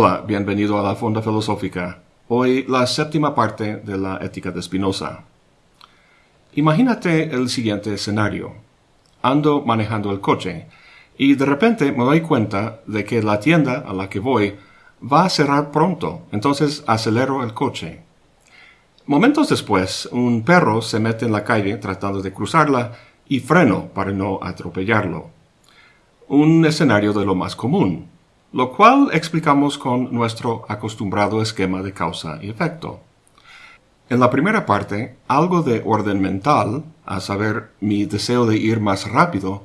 Hola, bienvenido a la Fonda Filosófica. Hoy la séptima parte de la ética de Spinoza. Imagínate el siguiente escenario. Ando manejando el coche y de repente me doy cuenta de que la tienda a la que voy va a cerrar pronto, entonces acelero el coche. Momentos después, un perro se mete en la calle tratando de cruzarla y freno para no atropellarlo. Un escenario de lo más común, lo cual explicamos con nuestro acostumbrado esquema de causa y efecto. En la primera parte, algo de orden mental, a saber, mi deseo de ir más rápido,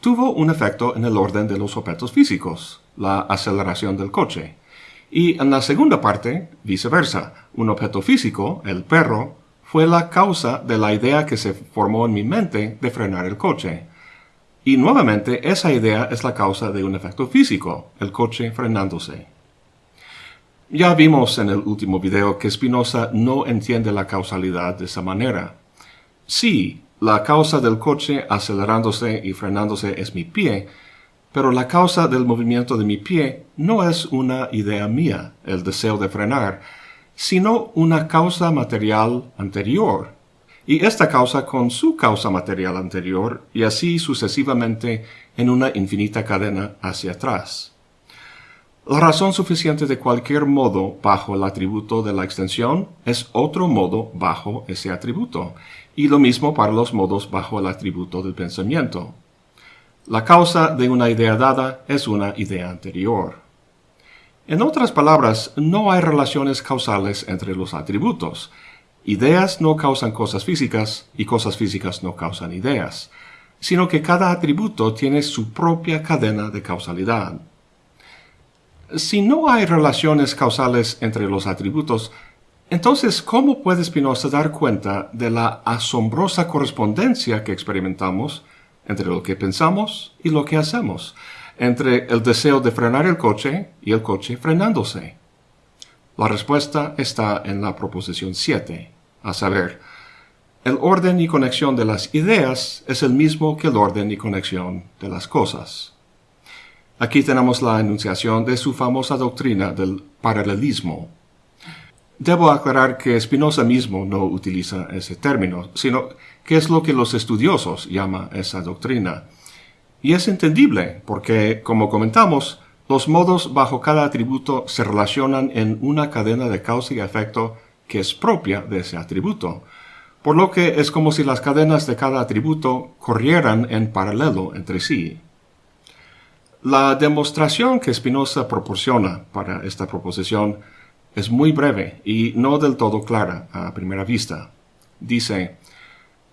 tuvo un efecto en el orden de los objetos físicos, la aceleración del coche. Y en la segunda parte, viceversa, un objeto físico, el perro, fue la causa de la idea que se formó en mi mente de frenar el coche, y nuevamente esa idea es la causa de un efecto físico, el coche frenándose. Ya vimos en el último video que Spinoza no entiende la causalidad de esa manera. Sí, la causa del coche acelerándose y frenándose es mi pie, pero la causa del movimiento de mi pie no es una idea mía, el deseo de frenar, sino una causa material anterior, y esta causa con su causa material anterior, y así sucesivamente en una infinita cadena hacia atrás. La razón suficiente de cualquier modo bajo el atributo de la extensión es otro modo bajo ese atributo, y lo mismo para los modos bajo el atributo del pensamiento. La causa de una idea dada es una idea anterior. En otras palabras, no hay relaciones causales entre los atributos, Ideas no causan cosas físicas y cosas físicas no causan ideas, sino que cada atributo tiene su propia cadena de causalidad. Si no hay relaciones causales entre los atributos, entonces, ¿cómo puede Spinoza dar cuenta de la asombrosa correspondencia que experimentamos entre lo que pensamos y lo que hacemos, entre el deseo de frenar el coche y el coche frenándose? La respuesta está en la proposición 7 a saber, el orden y conexión de las ideas es el mismo que el orden y conexión de las cosas. Aquí tenemos la enunciación de su famosa doctrina del paralelismo. Debo aclarar que Spinoza mismo no utiliza ese término, sino que es lo que los estudiosos llaman esa doctrina. Y es entendible porque, como comentamos, los modos bajo cada atributo se relacionan en una cadena de causa y efecto que es propia de ese atributo, por lo que es como si las cadenas de cada atributo corrieran en paralelo entre sí. La demostración que Spinoza proporciona para esta proposición es muy breve y no del todo clara a primera vista. Dice,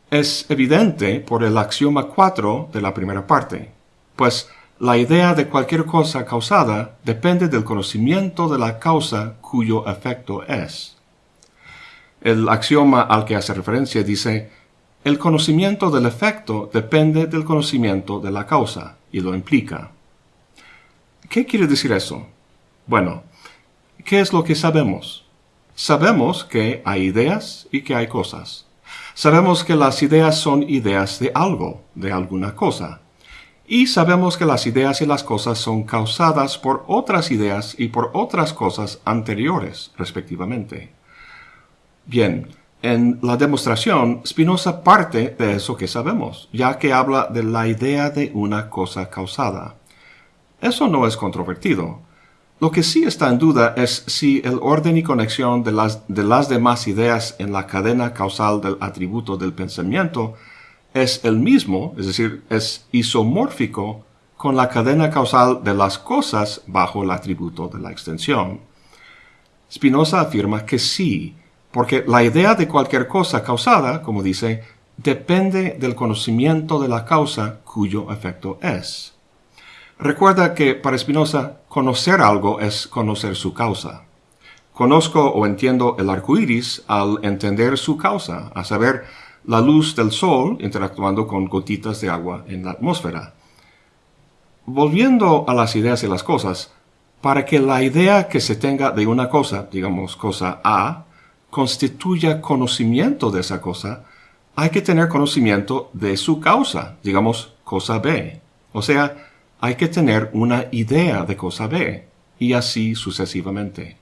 es evidente por el axioma 4 de la primera parte, pues la idea de cualquier cosa causada depende del conocimiento de la causa cuyo efecto es. El axioma al que hace referencia dice, el conocimiento del efecto depende del conocimiento de la causa, y lo implica. ¿Qué quiere decir eso? Bueno, ¿qué es lo que sabemos? Sabemos que hay ideas y que hay cosas. Sabemos que las ideas son ideas de algo, de alguna cosa. Y sabemos que las ideas y las cosas son causadas por otras ideas y por otras cosas anteriores, respectivamente. Bien, en la demostración, Spinoza parte de eso que sabemos, ya que habla de la idea de una cosa causada. Eso no es controvertido. Lo que sí está en duda es si el orden y conexión de las, de las demás ideas en la cadena causal del atributo del pensamiento es el mismo, es decir, es isomórfico con la cadena causal de las cosas bajo el atributo de la extensión. Spinoza afirma que sí, porque la idea de cualquier cosa causada, como dice, depende del conocimiento de la causa cuyo efecto es. Recuerda que para Spinoza, conocer algo es conocer su causa. Conozco o entiendo el arco iris al entender su causa, a saber, la luz del sol interactuando con gotitas de agua en la atmósfera. Volviendo a las ideas y las cosas, para que la idea que se tenga de una cosa, digamos cosa A, constituya conocimiento de esa cosa, hay que tener conocimiento de su causa, digamos cosa B. O sea, hay que tener una idea de cosa B. y así sucesivamente.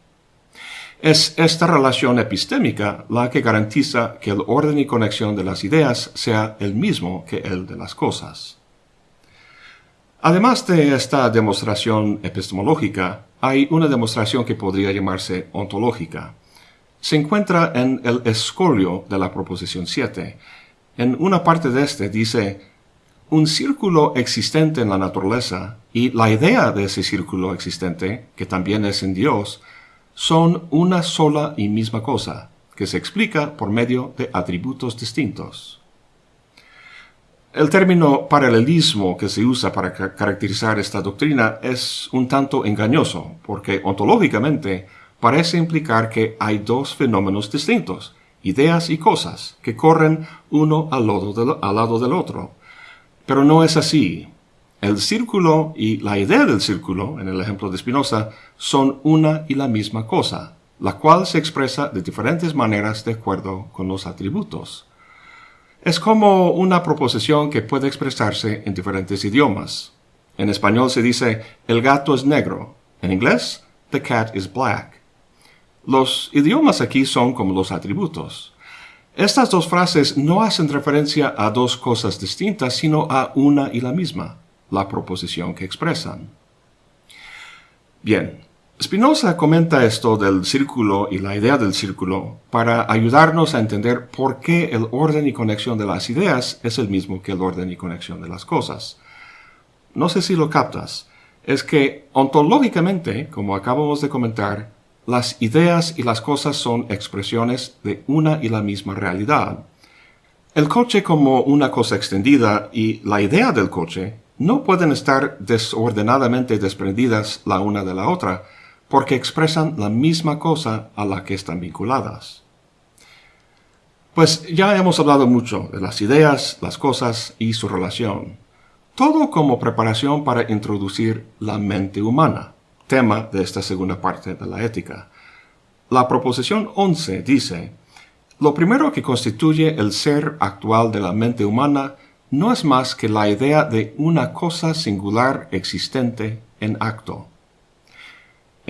Es esta relación epistémica la que garantiza que el orden y conexión de las ideas sea el mismo que el de las cosas. Además de esta demostración epistemológica, hay una demostración que podría llamarse ontológica. Se encuentra en el escolio de la proposición 7. En una parte de este dice, un círculo existente en la naturaleza y la idea de ese círculo existente, que también es en Dios, son una sola y misma cosa, que se explica por medio de atributos distintos. El término paralelismo que se usa para caracterizar esta doctrina es un tanto engañoso, porque ontológicamente parece implicar que hay dos fenómenos distintos, ideas y cosas, que corren uno al lado, del otro. Pero no es así. El círculo y la idea del círculo, en el ejemplo de Spinoza, son una y la misma cosa, la cual se expresa de diferentes maneras de acuerdo con los atributos. Es como una proposición que puede expresarse en diferentes idiomas. En español se dice el gato es negro. En inglés, the cat is black. Los idiomas aquí son como los atributos. Estas dos frases no hacen referencia a dos cosas distintas, sino a una y la misma, la proposición que expresan. Bien, Spinoza comenta esto del círculo y la idea del círculo para ayudarnos a entender por qué el orden y conexión de las ideas es el mismo que el orden y conexión de las cosas. No sé si lo captas. Es que ontológicamente, como acabamos de comentar, las ideas y las cosas son expresiones de una y la misma realidad. El coche como una cosa extendida y la idea del coche no pueden estar desordenadamente desprendidas la una de la otra, porque expresan la misma cosa a la que están vinculadas. Pues ya hemos hablado mucho de las ideas, las cosas y su relación, todo como preparación para introducir la mente humana, tema de esta segunda parte de la ética. La proposición 11 dice, lo primero que constituye el ser actual de la mente humana no es más que la idea de una cosa singular existente en acto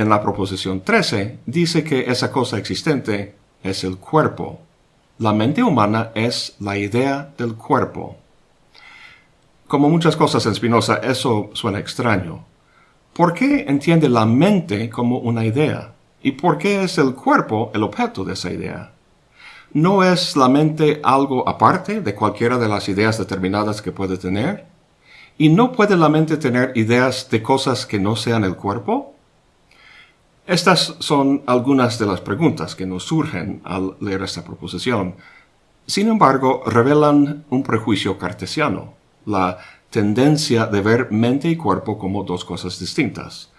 en la proposición 13 dice que esa cosa existente es el cuerpo. La mente humana es la idea del cuerpo. Como muchas cosas en Spinoza, eso suena extraño. ¿Por qué entiende la mente como una idea? ¿Y por qué es el cuerpo el objeto de esa idea? ¿No es la mente algo aparte de cualquiera de las ideas determinadas que puede tener? ¿Y no puede la mente tener ideas de cosas que no sean el cuerpo? Estas son algunas de las preguntas que nos surgen al leer esta proposición. Sin embargo, revelan un prejuicio cartesiano, la tendencia de ver mente y cuerpo como dos cosas distintas.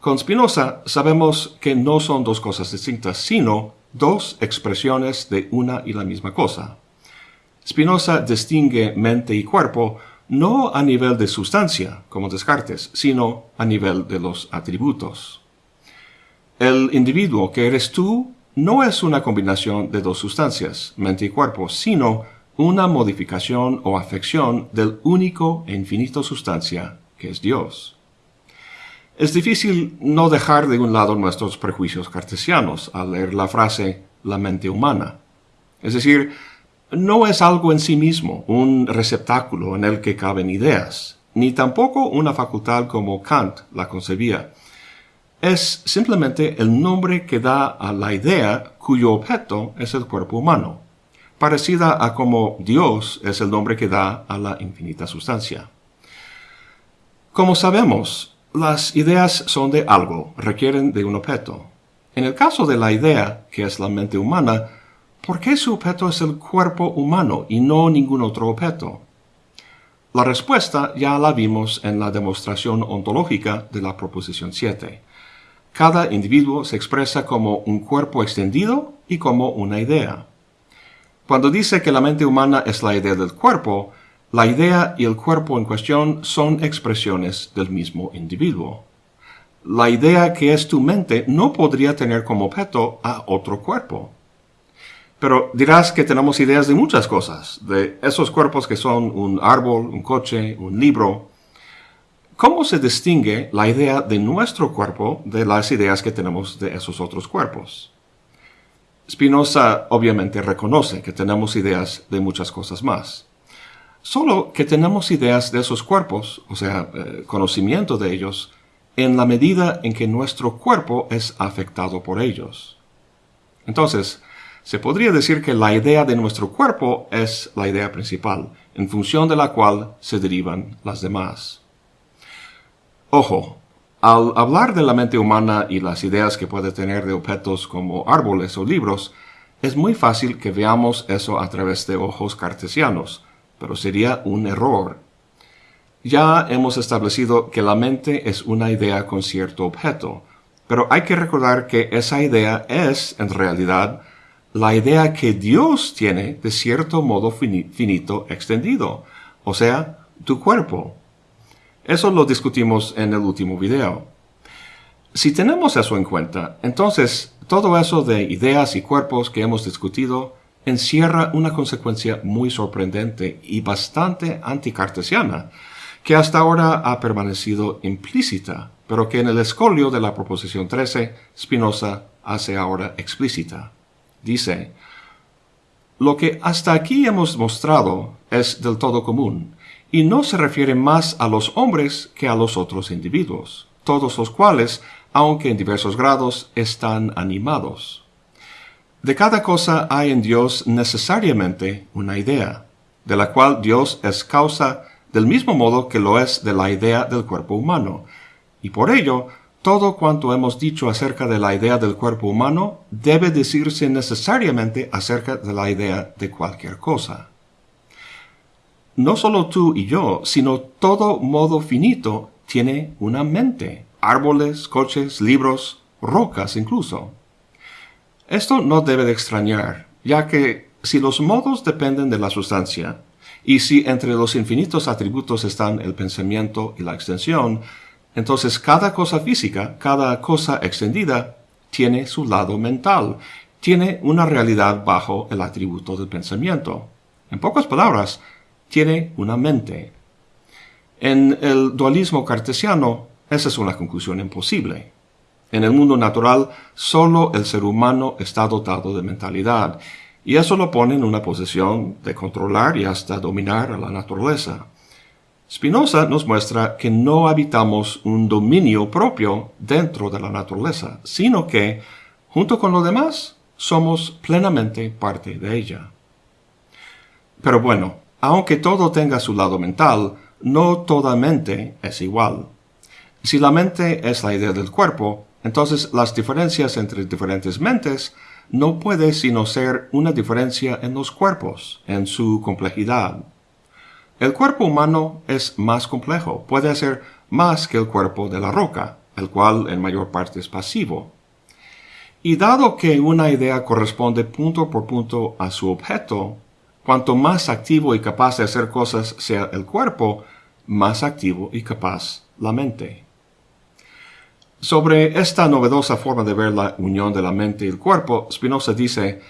Con Spinoza sabemos que no son dos cosas distintas, sino dos expresiones de una y la misma cosa. Spinoza distingue mente y cuerpo no a nivel de sustancia, como Descartes, sino a nivel de los atributos. El individuo que eres tú no es una combinación de dos sustancias, mente y cuerpo, sino una modificación o afección del único e infinito sustancia que es Dios. Es difícil no dejar de un lado nuestros prejuicios cartesianos al leer la frase la mente humana. Es decir, no es algo en sí mismo, un receptáculo en el que caben ideas, ni tampoco una facultad como Kant la concebía, es simplemente el nombre que da a la idea cuyo objeto es el cuerpo humano, parecida a como Dios es el nombre que da a la infinita sustancia. Como sabemos, las ideas son de algo, requieren de un objeto. En el caso de la idea, que es la mente humana, ¿por qué su objeto es el cuerpo humano y no ningún otro objeto? La respuesta ya la vimos en la demostración ontológica de la proposición 7. Cada individuo se expresa como un cuerpo extendido y como una idea. Cuando dice que la mente humana es la idea del cuerpo, la idea y el cuerpo en cuestión son expresiones del mismo individuo. La idea que es tu mente no podría tener como objeto a otro cuerpo. Pero dirás que tenemos ideas de muchas cosas, de esos cuerpos que son un árbol, un coche, un libro, ¿Cómo se distingue la idea de nuestro cuerpo de las ideas que tenemos de esos otros cuerpos? Spinoza obviamente reconoce que tenemos ideas de muchas cosas más. Solo que tenemos ideas de esos cuerpos, o sea, eh, conocimiento de ellos, en la medida en que nuestro cuerpo es afectado por ellos. Entonces, se podría decir que la idea de nuestro cuerpo es la idea principal, en función de la cual se derivan las demás. Ojo, al hablar de la mente humana y las ideas que puede tener de objetos como árboles o libros, es muy fácil que veamos eso a través de ojos cartesianos, pero sería un error. Ya hemos establecido que la mente es una idea con cierto objeto, pero hay que recordar que esa idea es, en realidad, la idea que Dios tiene de cierto modo finito extendido, o sea, tu cuerpo. Eso lo discutimos en el último video. Si tenemos eso en cuenta, entonces todo eso de ideas y cuerpos que hemos discutido encierra una consecuencia muy sorprendente y bastante anticartesiana, que hasta ahora ha permanecido implícita, pero que en el escolio de la proposición 13 Spinoza hace ahora explícita. Dice, lo que hasta aquí hemos mostrado es del todo común, y no se refiere más a los hombres que a los otros individuos, todos los cuales, aunque en diversos grados, están animados. De cada cosa hay en Dios necesariamente una idea, de la cual Dios es causa del mismo modo que lo es de la idea del cuerpo humano, y por ello todo cuanto hemos dicho acerca de la idea del cuerpo humano debe decirse necesariamente acerca de la idea de cualquier cosa no solo tú y yo, sino todo modo finito tiene una mente, árboles, coches, libros, rocas incluso. Esto no debe de extrañar, ya que si los modos dependen de la sustancia, y si entre los infinitos atributos están el pensamiento y la extensión, entonces cada cosa física, cada cosa extendida, tiene su lado mental, tiene una realidad bajo el atributo del pensamiento. En pocas palabras, tiene una mente. En el dualismo cartesiano, esa es una conclusión imposible. En el mundo natural, solo el ser humano está dotado de mentalidad, y eso lo pone en una posición de controlar y hasta dominar a la naturaleza. Spinoza nos muestra que no habitamos un dominio propio dentro de la naturaleza, sino que, junto con lo demás, somos plenamente parte de ella. Pero bueno, aunque todo tenga su lado mental, no toda mente es igual. Si la mente es la idea del cuerpo, entonces las diferencias entre diferentes mentes no puede sino ser una diferencia en los cuerpos, en su complejidad. El cuerpo humano es más complejo, puede ser más que el cuerpo de la roca, el cual en mayor parte es pasivo. Y dado que una idea corresponde punto por punto a su objeto, Cuanto más activo y capaz de hacer cosas sea el cuerpo, más activo y capaz la mente. Sobre esta novedosa forma de ver la unión de la mente y el cuerpo, Spinoza dice,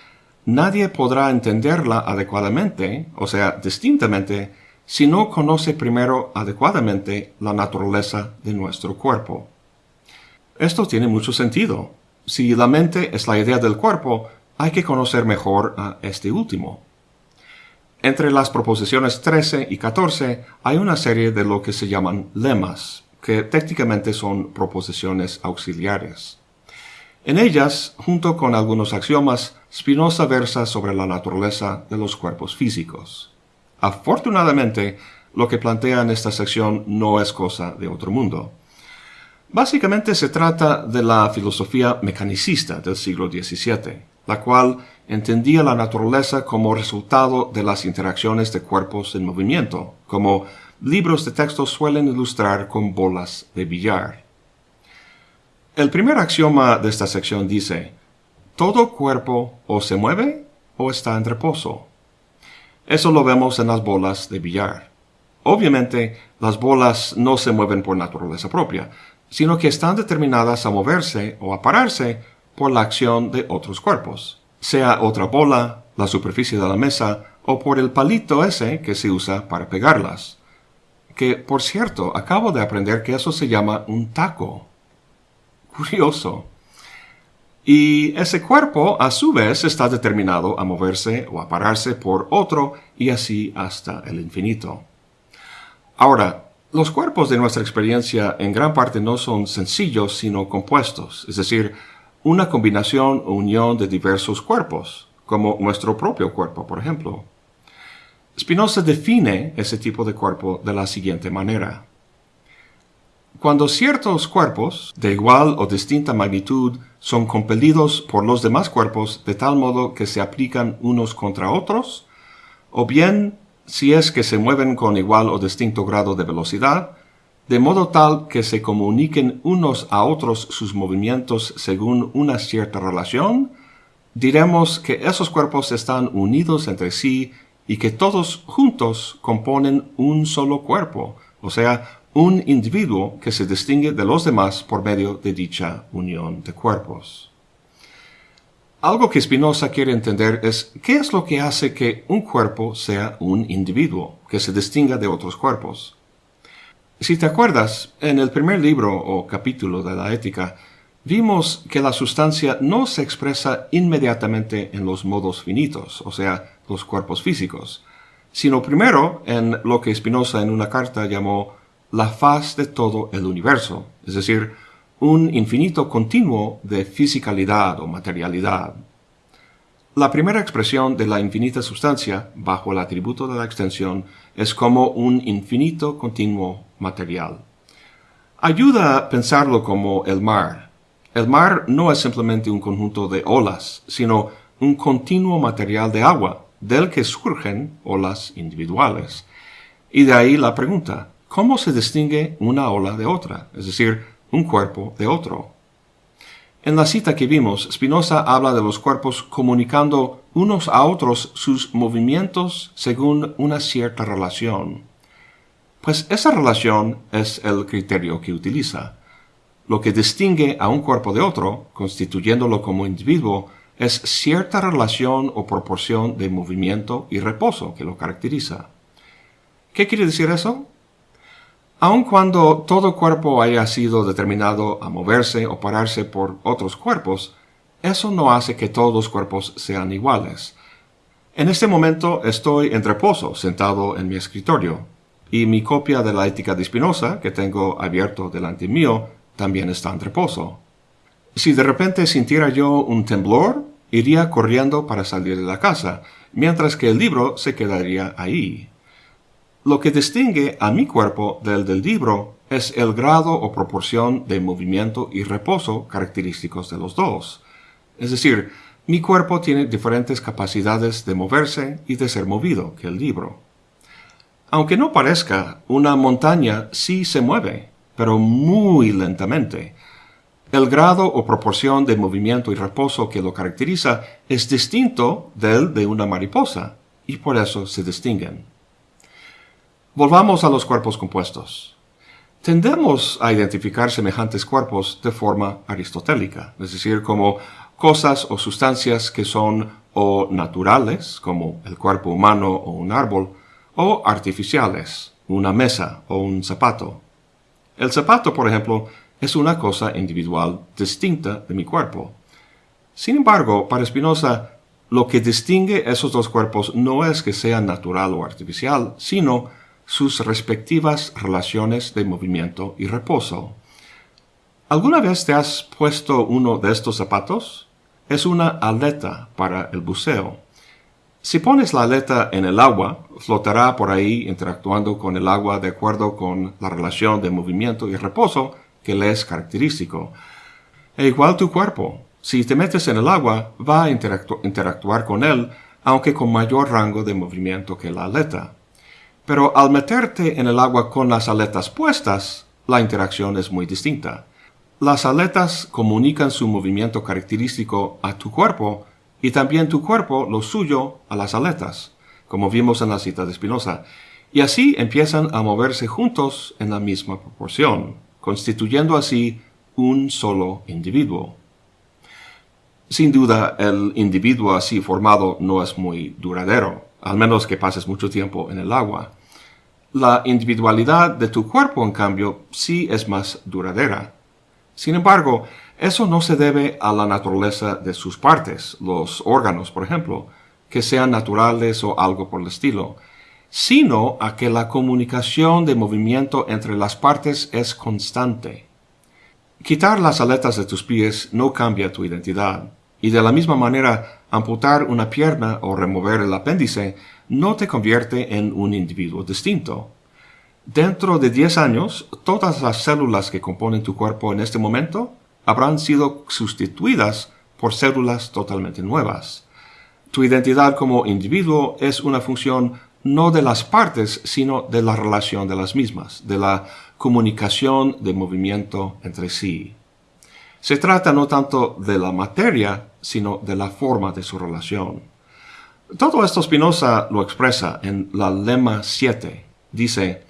nadie podrá entenderla adecuadamente, o sea, distintamente, si no conoce primero adecuadamente la naturaleza de nuestro cuerpo. Esto tiene mucho sentido. Si la mente es la idea del cuerpo, hay que conocer mejor a este último. Entre las proposiciones 13 y 14 hay una serie de lo que se llaman lemas, que técnicamente son proposiciones auxiliares. En ellas, junto con algunos axiomas, Spinoza versa sobre la naturaleza de los cuerpos físicos. Afortunadamente, lo que plantea en esta sección no es cosa de otro mundo. Básicamente se trata de la filosofía mecanicista del siglo XVII, la cual entendía la naturaleza como resultado de las interacciones de cuerpos en movimiento, como libros de texto suelen ilustrar con bolas de billar. El primer axioma de esta sección dice, todo cuerpo o se mueve o está en reposo. Eso lo vemos en las bolas de billar. Obviamente, las bolas no se mueven por naturaleza propia, sino que están determinadas a moverse o a pararse por la acción de otros cuerpos sea otra bola, la superficie de la mesa o por el palito ese que se usa para pegarlas. que, por cierto, acabo de aprender que eso se llama un taco. Curioso. Y ese cuerpo, a su vez, está determinado a moverse o a pararse por otro y así hasta el infinito. Ahora, los cuerpos de nuestra experiencia en gran parte no son sencillos, sino compuestos, es decir, una combinación o unión de diversos cuerpos, como nuestro propio cuerpo, por ejemplo. Spinoza define ese tipo de cuerpo de la siguiente manera. Cuando ciertos cuerpos, de igual o distinta magnitud, son compelidos por los demás cuerpos de tal modo que se aplican unos contra otros, o bien si es que se mueven con igual o distinto grado de velocidad, de modo tal que se comuniquen unos a otros sus movimientos según una cierta relación, diremos que esos cuerpos están unidos entre sí y que todos juntos componen un solo cuerpo, o sea, un individuo que se distingue de los demás por medio de dicha unión de cuerpos. Algo que Spinoza quiere entender es qué es lo que hace que un cuerpo sea un individuo, que se distinga de otros cuerpos. Si te acuerdas, en el primer libro o capítulo de la ética, vimos que la sustancia no se expresa inmediatamente en los modos finitos, o sea, los cuerpos físicos, sino primero en lo que Spinoza en una carta llamó la faz de todo el universo, es decir, un infinito continuo de fisicalidad o materialidad. La primera expresión de la infinita sustancia, bajo el atributo de la extensión, es como un infinito continuo material. Ayuda a pensarlo como el mar. El mar no es simplemente un conjunto de olas, sino un continuo material de agua, del que surgen olas individuales. Y de ahí la pregunta, ¿cómo se distingue una ola de otra? Es decir, un cuerpo de otro. En la cita que vimos, Spinoza habla de los cuerpos comunicando unos a otros sus movimientos según una cierta relación. Pues esa relación es el criterio que utiliza. Lo que distingue a un cuerpo de otro, constituyéndolo como individuo, es cierta relación o proporción de movimiento y reposo que lo caracteriza. ¿Qué quiere decir eso? Aun cuando todo cuerpo haya sido determinado a moverse o pararse por otros cuerpos, eso no hace que todos los cuerpos sean iguales. En este momento estoy en reposo, sentado en mi escritorio, y mi copia de la ética de Spinoza, que tengo abierto delante mío, también está en reposo. Si de repente sintiera yo un temblor, iría corriendo para salir de la casa, mientras que el libro se quedaría ahí. Lo que distingue a mi cuerpo del del libro es el grado o proporción de movimiento y reposo característicos de los dos. Es decir, mi cuerpo tiene diferentes capacidades de moverse y de ser movido que el libro. Aunque no parezca, una montaña sí se mueve, pero muy lentamente. El grado o proporción de movimiento y reposo que lo caracteriza es distinto del de una mariposa, y por eso se distinguen. Volvamos a los cuerpos compuestos. Tendemos a identificar semejantes cuerpos de forma aristotélica, es decir, como cosas o sustancias que son o naturales, como el cuerpo humano o un árbol, o artificiales, una mesa o un zapato. El zapato, por ejemplo, es una cosa individual distinta de mi cuerpo. Sin embargo, para Spinoza, lo que distingue esos dos cuerpos no es que sean natural o artificial, sino sus respectivas relaciones de movimiento y reposo. ¿Alguna vez te has puesto uno de estos zapatos? Es una aleta para el buceo. Si pones la aleta en el agua, flotará por ahí interactuando con el agua de acuerdo con la relación de movimiento y reposo que le es característico. E igual tu cuerpo. Si te metes en el agua, va a interactuar con él, aunque con mayor rango de movimiento que la aleta. Pero al meterte en el agua con las aletas puestas, la interacción es muy distinta. Las aletas comunican su movimiento característico a tu cuerpo y también tu cuerpo lo suyo a las aletas, como vimos en la cita de Spinoza, y así empiezan a moverse juntos en la misma proporción, constituyendo así un solo individuo. Sin duda, el individuo así formado no es muy duradero, al menos que pases mucho tiempo en el agua. La individualidad de tu cuerpo, en cambio, sí es más duradera. Sin embargo, eso no se debe a la naturaleza de sus partes, los órganos, por ejemplo, que sean naturales o algo por el estilo, sino a que la comunicación de movimiento entre las partes es constante. Quitar las aletas de tus pies no cambia tu identidad, y de la misma manera amputar una pierna o remover el apéndice no te convierte en un individuo distinto. Dentro de 10 años, todas las células que componen tu cuerpo en este momento habrán sido sustituidas por células totalmente nuevas. Tu identidad como individuo es una función no de las partes, sino de la relación de las mismas, de la comunicación de movimiento entre sí. Se trata no tanto de la materia, sino de la forma de su relación. Todo esto Spinoza lo expresa en la lema 7. Dice,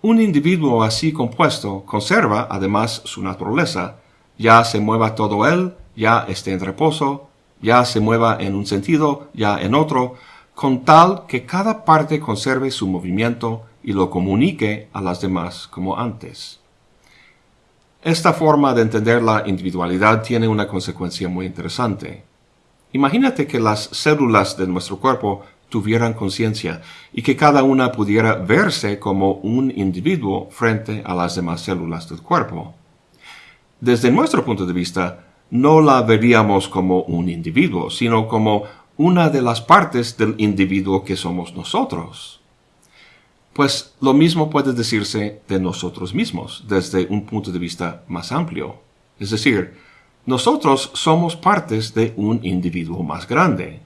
un individuo así compuesto conserva además su naturaleza, ya se mueva todo él, ya esté en reposo, ya se mueva en un sentido, ya en otro, con tal que cada parte conserve su movimiento y lo comunique a las demás como antes. Esta forma de entender la individualidad tiene una consecuencia muy interesante. Imagínate que las células de nuestro cuerpo tuvieran conciencia y que cada una pudiera verse como un individuo frente a las demás células del cuerpo. Desde nuestro punto de vista, no la veríamos como un individuo, sino como una de las partes del individuo que somos nosotros. Pues lo mismo puede decirse de nosotros mismos desde un punto de vista más amplio. Es decir, nosotros somos partes de un individuo más grande.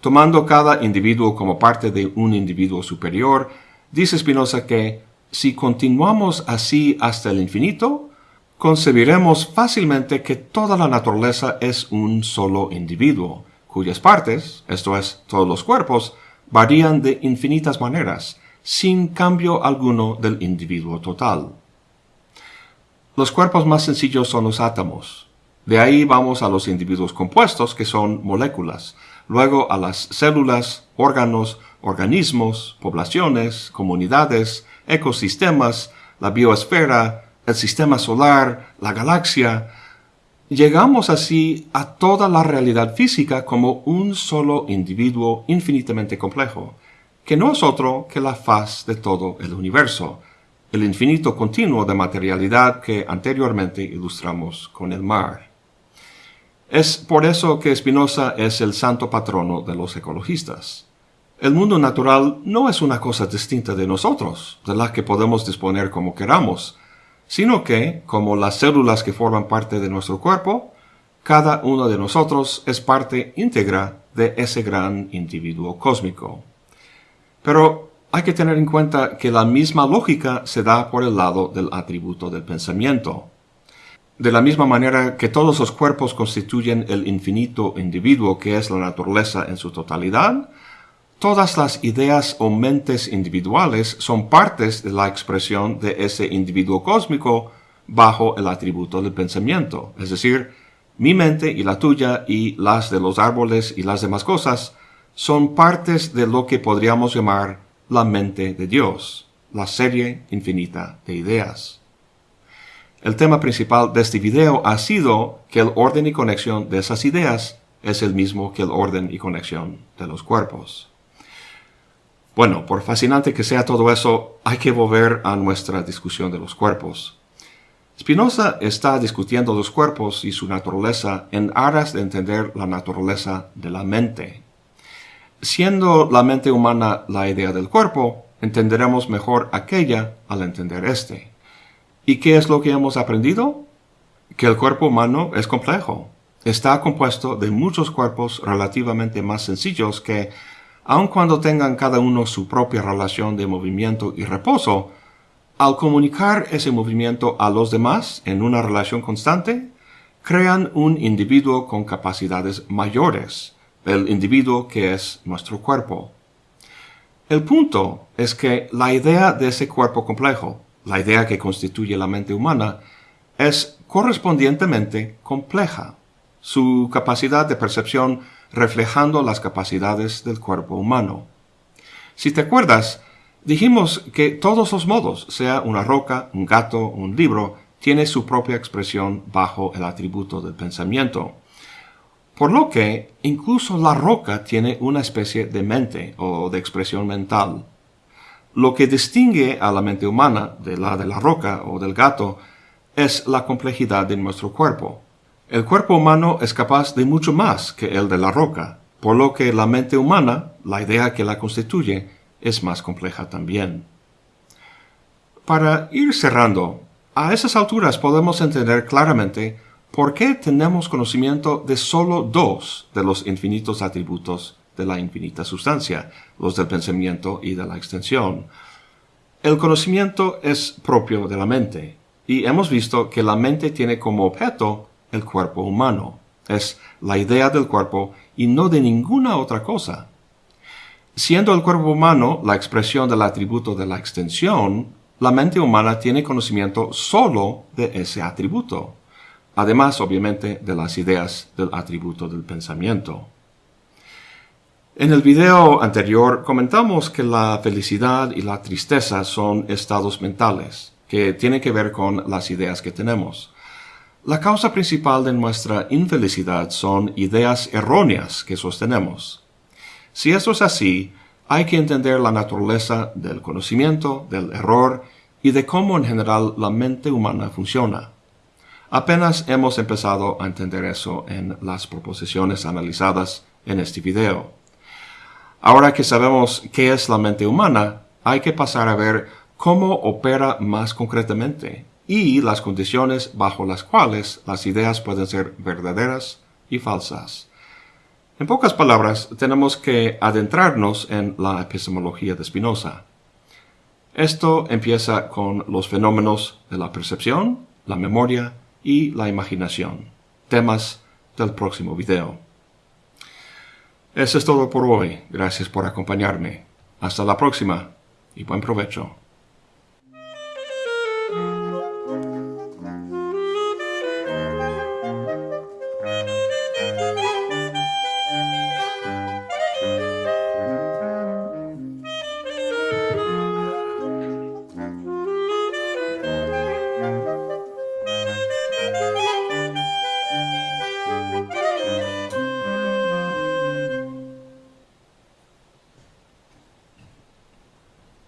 Tomando cada individuo como parte de un individuo superior, dice Spinoza que si continuamos así hasta el infinito, concebiremos fácilmente que toda la naturaleza es un solo individuo, cuyas partes, esto es, todos los cuerpos, varían de infinitas maneras, sin cambio alguno del individuo total. Los cuerpos más sencillos son los átomos. De ahí vamos a los individuos compuestos, que son moléculas, luego a las células, órganos, organismos, poblaciones, comunidades, ecosistemas, la biosfera, el sistema solar, la galaxia. Llegamos así a toda la realidad física como un solo individuo infinitamente complejo, que no es otro que la faz de todo el universo, el infinito continuo de materialidad que anteriormente ilustramos con el mar. Es por eso que Spinoza es el santo patrono de los ecologistas. El mundo natural no es una cosa distinta de nosotros, de la que podemos disponer como queramos, sino que, como las células que forman parte de nuestro cuerpo, cada uno de nosotros es parte íntegra de ese gran individuo cósmico. Pero hay que tener en cuenta que la misma lógica se da por el lado del atributo del pensamiento. De la misma manera que todos los cuerpos constituyen el infinito individuo que es la naturaleza en su totalidad, todas las ideas o mentes individuales son partes de la expresión de ese individuo cósmico bajo el atributo del pensamiento. Es decir, mi mente y la tuya y las de los árboles y las demás cosas son partes de lo que podríamos llamar la mente de Dios, la serie infinita de ideas. El tema principal de este video ha sido que el orden y conexión de esas ideas es el mismo que el orden y conexión de los cuerpos. Bueno, por fascinante que sea todo eso, hay que volver a nuestra discusión de los cuerpos. Spinoza está discutiendo los cuerpos y su naturaleza en aras de entender la naturaleza de la mente. Siendo la mente humana la idea del cuerpo, entenderemos mejor aquella al entender este. ¿Y qué es lo que hemos aprendido? Que el cuerpo humano es complejo. Está compuesto de muchos cuerpos relativamente más sencillos que, aun cuando tengan cada uno su propia relación de movimiento y reposo, al comunicar ese movimiento a los demás en una relación constante, crean un individuo con capacidades mayores, el individuo que es nuestro cuerpo. El punto es que la idea de ese cuerpo complejo, la idea que constituye la mente humana, es correspondientemente compleja, su capacidad de percepción reflejando las capacidades del cuerpo humano. Si te acuerdas, Dijimos que todos los modos, sea una roca, un gato, un libro, tiene su propia expresión bajo el atributo del pensamiento. Por lo que incluso la roca tiene una especie de mente o de expresión mental. Lo que distingue a la mente humana de la de la roca o del gato es la complejidad de nuestro cuerpo. El cuerpo humano es capaz de mucho más que el de la roca, por lo que la mente humana, la idea que la constituye, es más compleja también. Para ir cerrando, a esas alturas podemos entender claramente por qué tenemos conocimiento de solo dos de los infinitos atributos de la infinita sustancia, los del pensamiento y de la extensión. El conocimiento es propio de la mente, y hemos visto que la mente tiene como objeto el cuerpo humano. Es la idea del cuerpo y no de ninguna otra cosa. Siendo el cuerpo humano la expresión del atributo de la extensión, la mente humana tiene conocimiento solo de ese atributo, además obviamente de las ideas del atributo del pensamiento. En el video anterior comentamos que la felicidad y la tristeza son estados mentales, que tienen que ver con las ideas que tenemos. La causa principal de nuestra infelicidad son ideas erróneas que sostenemos. Si eso es así, hay que entender la naturaleza del conocimiento, del error y de cómo en general la mente humana funciona. Apenas hemos empezado a entender eso en las proposiciones analizadas en este video. Ahora que sabemos qué es la mente humana, hay que pasar a ver cómo opera más concretamente y las condiciones bajo las cuales las ideas pueden ser verdaderas y falsas. En pocas palabras, tenemos que adentrarnos en la epistemología de Spinoza. Esto empieza con los fenómenos de la percepción, la memoria y la imaginación, temas del próximo video. Eso es todo por hoy. Gracias por acompañarme. Hasta la próxima y buen provecho.